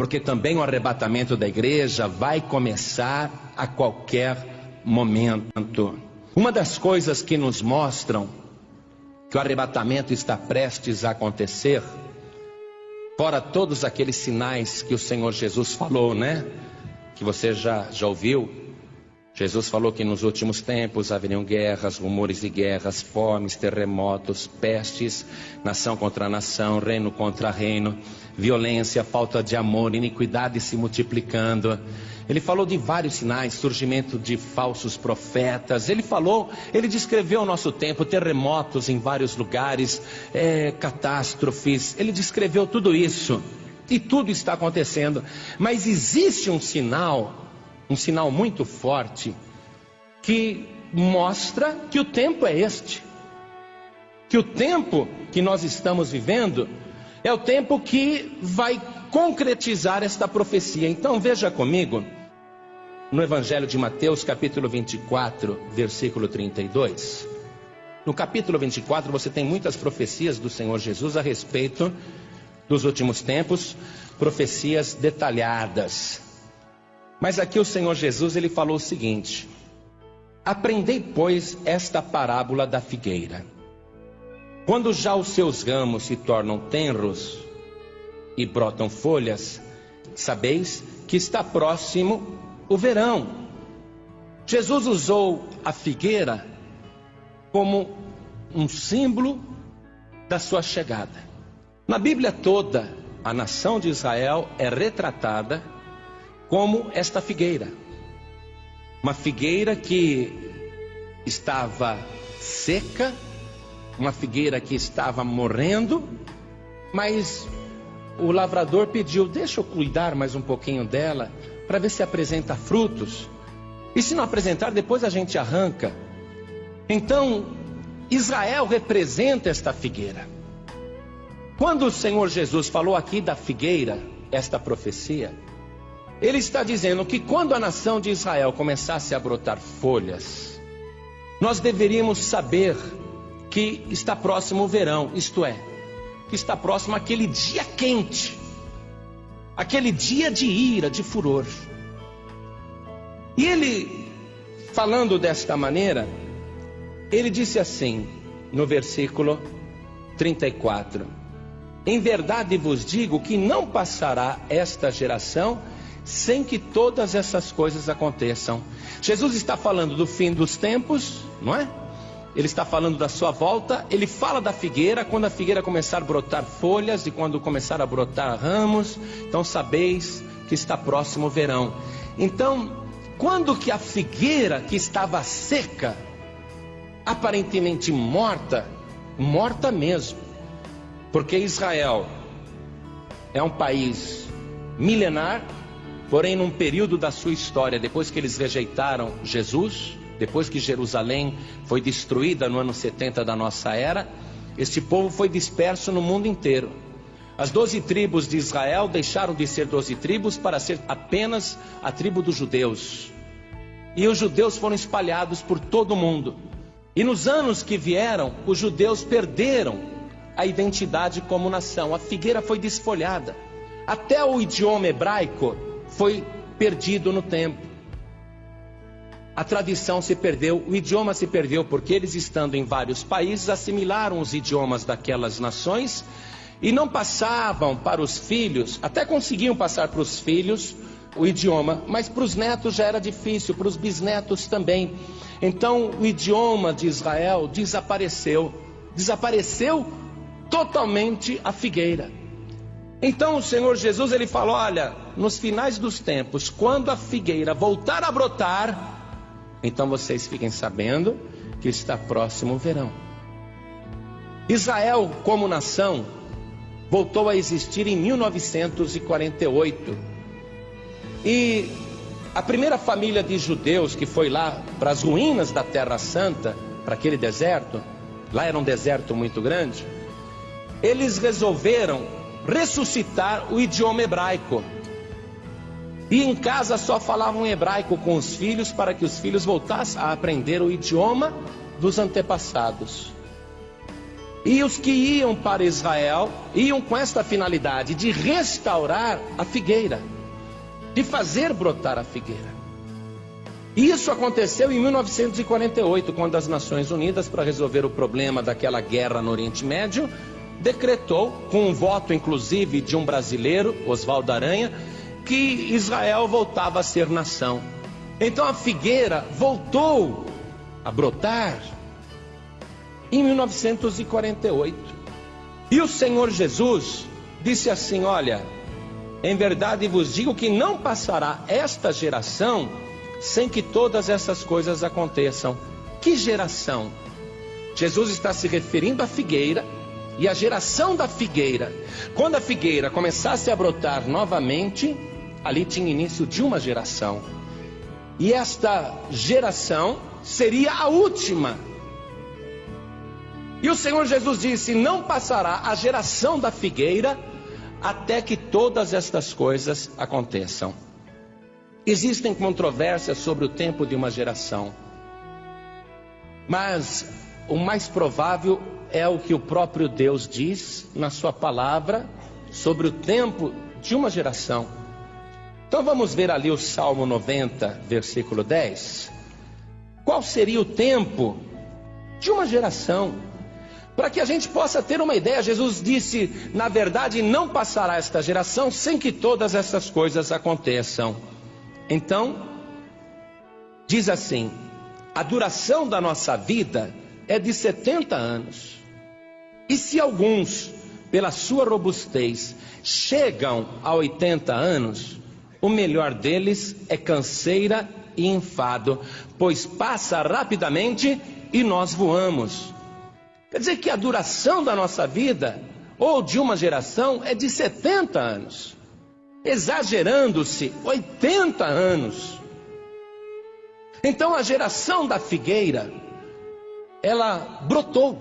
porque também o arrebatamento da igreja vai começar a qualquer momento. Uma das coisas que nos mostram que o arrebatamento está prestes a acontecer, fora todos aqueles sinais que o Senhor Jesus falou, né? Que você já, já ouviu, Jesus falou que nos últimos tempos haveriam guerras, rumores de guerras, fomes, terremotos, pestes, nação contra nação, reino contra reino, violência, falta de amor, iniquidade se multiplicando. Ele falou de vários sinais, surgimento de falsos profetas. Ele falou, ele descreveu o nosso tempo, terremotos em vários lugares, é, catástrofes. Ele descreveu tudo isso. E tudo está acontecendo. Mas existe um sinal um sinal muito forte que mostra que o tempo é este. Que o tempo que nós estamos vivendo é o tempo que vai concretizar esta profecia. Então veja comigo no Evangelho de Mateus, capítulo 24, versículo 32. No capítulo 24 você tem muitas profecias do Senhor Jesus a respeito dos últimos tempos, profecias detalhadas. Mas aqui o Senhor Jesus ele falou o seguinte: Aprendei, pois, esta parábola da figueira. Quando já os seus ramos se tornam tenros e brotam folhas, sabeis que está próximo o verão. Jesus usou a figueira como um símbolo da sua chegada. Na Bíblia toda, a nação de Israel é retratada como esta figueira. Uma figueira que estava seca, uma figueira que estava morrendo, mas o lavrador pediu: Deixa eu cuidar mais um pouquinho dela, para ver se apresenta frutos. E se não apresentar, depois a gente arranca. Então, Israel representa esta figueira. Quando o Senhor Jesus falou aqui da figueira, esta profecia, ele está dizendo que quando a nação de Israel começasse a brotar folhas, nós deveríamos saber que está próximo o verão, isto é, que está próximo aquele dia quente, aquele dia de ira, de furor. E ele, falando desta maneira, ele disse assim, no versículo 34: Em verdade vos digo que não passará esta geração sem que todas essas coisas aconteçam. Jesus está falando do fim dos tempos, não é? Ele está falando da sua volta, ele fala da figueira, quando a figueira começar a brotar folhas e quando começar a brotar ramos, então sabeis que está próximo o verão. Então, quando que a figueira que estava seca, aparentemente morta, morta mesmo, porque Israel é um país milenar, Porém, num período da sua história, depois que eles rejeitaram Jesus, depois que Jerusalém foi destruída no ano 70 da nossa era, este povo foi disperso no mundo inteiro. As doze tribos de Israel deixaram de ser doze tribos para ser apenas a tribo dos judeus. E os judeus foram espalhados por todo o mundo. E nos anos que vieram, os judeus perderam a identidade como nação. A figueira foi desfolhada. Até o idioma hebraico foi perdido no tempo. A tradição se perdeu, o idioma se perdeu, porque eles, estando em vários países, assimilaram os idiomas daquelas nações e não passavam para os filhos, até conseguiam passar para os filhos o idioma, mas para os netos já era difícil, para os bisnetos também. Então o idioma de Israel desapareceu, desapareceu totalmente a figueira. Então o Senhor Jesus ele falou: olha, nos finais dos tempos, quando a figueira voltar a brotar, então vocês fiquem sabendo que está próximo o verão. Israel, como nação, voltou a existir em 1948. E a primeira família de judeus que foi lá para as ruínas da Terra Santa, para aquele deserto, lá era um deserto muito grande, eles resolveram ressuscitar o idioma hebraico. E em casa só falavam hebraico com os filhos para que os filhos voltassem a aprender o idioma dos antepassados. E os que iam para Israel iam com esta finalidade de restaurar a figueira, de fazer brotar a figueira. Isso aconteceu em 1948, quando as Nações Unidas, para resolver o problema daquela guerra no Oriente Médio, decretou, com um voto inclusive de um brasileiro, Oswaldo Aranha, que Israel voltava a ser nação. Então a figueira voltou a brotar em 1948. E o Senhor Jesus disse assim: Olha, em verdade vos digo que não passará esta geração sem que todas essas coisas aconteçam. Que geração? Jesus está se referindo à figueira e à geração da figueira. Quando a figueira começasse a brotar novamente, ali tinha início de uma geração. E esta geração seria a última. E o Senhor Jesus disse: Não passará a geração da figueira até que todas estas coisas aconteçam. Existem controvérsias sobre o tempo de uma geração, mas o mais provável é o que o próprio Deus diz na Sua palavra sobre o tempo de uma geração. Então vamos ver ali o Salmo 90, versículo 10. Qual seria o tempo de uma geração? Para que a gente possa ter uma ideia, Jesus disse: na verdade, não passará esta geração sem que todas essas coisas aconteçam. Então, diz assim: a duração da nossa vida é de 70 anos. E se alguns, pela sua robustez, chegam a 80 anos, o melhor deles é canseira e enfado, pois passa rapidamente e nós voamos. Quer dizer que a duração da nossa vida, ou de uma geração, é de 70 anos exagerando-se 80 anos. Então a geração da figueira, ela brotou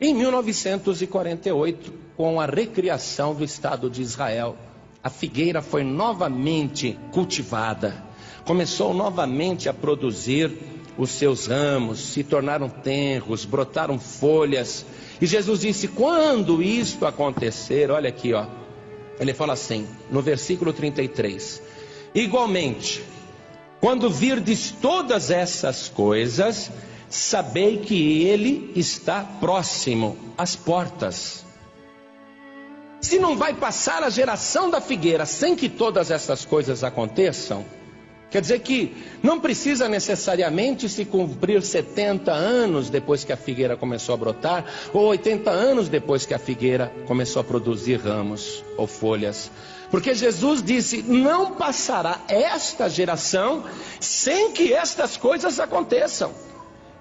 em 1948 com a recriação do Estado de Israel. A figueira foi novamente cultivada, começou novamente a produzir os seus ramos, se tornaram tenros, brotaram folhas. E Jesus disse: quando isto acontecer, olha aqui, ó, ele fala assim, no versículo 33: Igualmente, quando virdes todas essas coisas, sabei que ele está próximo às portas. Se não vai passar a geração da figueira sem que todas essas coisas aconteçam, Quer dizer que não precisa necessariamente se cumprir 70 anos depois que a figueira começou a brotar, ou 80 anos depois que a figueira começou a produzir ramos ou folhas. Porque Jesus disse: não passará esta geração sem que estas coisas aconteçam.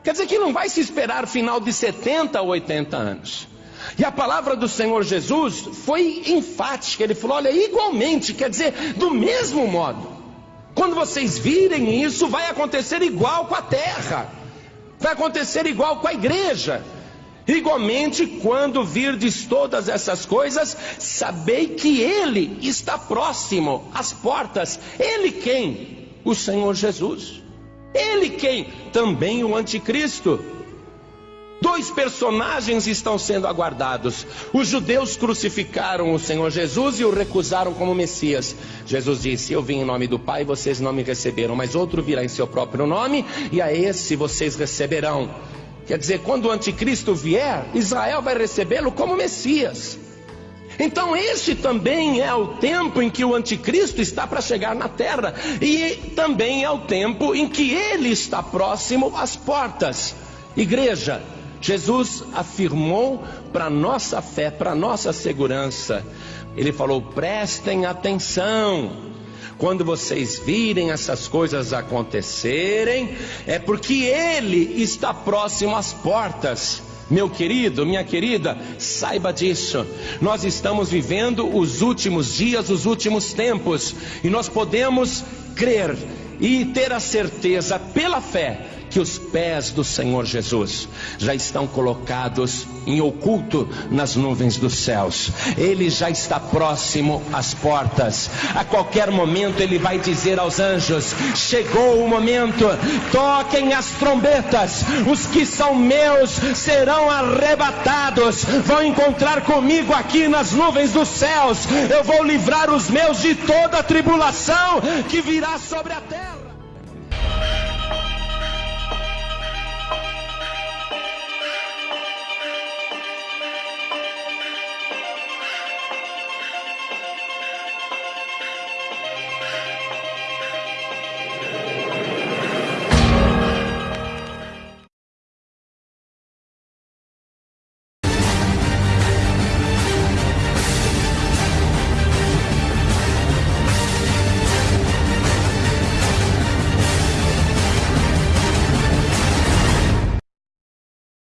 Quer dizer que não vai se esperar final de 70 ou 80 anos. E a palavra do Senhor Jesus foi enfática, ele falou: olha, igualmente, quer dizer, do mesmo modo. Quando vocês virem isso, vai acontecer igual com a terra, vai acontecer igual com a igreja. Igualmente, quando virdes todas essas coisas, sabei que Ele está próximo às portas. Ele quem? O Senhor Jesus. Ele quem? Também o Anticristo. Dois personagens estão sendo aguardados. Os judeus crucificaram o Senhor Jesus e o recusaram como Messias. Jesus disse: Eu vim em nome do Pai, vocês não me receberam, mas outro virá em seu próprio nome, e a esse vocês receberão. Quer dizer, quando o anticristo vier, Israel vai recebê-lo como Messias. Então, este também é o tempo em que o anticristo está para chegar na terra, e também é o tempo em que ele está próximo às portas. Igreja, Jesus afirmou para nossa fé, para nossa segurança. Ele falou: prestem atenção. Quando vocês virem essas coisas acontecerem, é porque Ele está próximo às portas. Meu querido, minha querida, saiba disso. Nós estamos vivendo os últimos dias, os últimos tempos, e nós podemos crer e ter a certeza pela fé que os pés do Senhor Jesus já estão colocados em oculto nas nuvens dos céus. Ele já está próximo às portas. A qualquer momento ele vai dizer aos anjos: Chegou o momento, toquem as trombetas. Os que são meus serão arrebatados, vão encontrar comigo aqui nas nuvens dos céus. Eu vou livrar os meus de toda a tribulação que virá sobre a terra.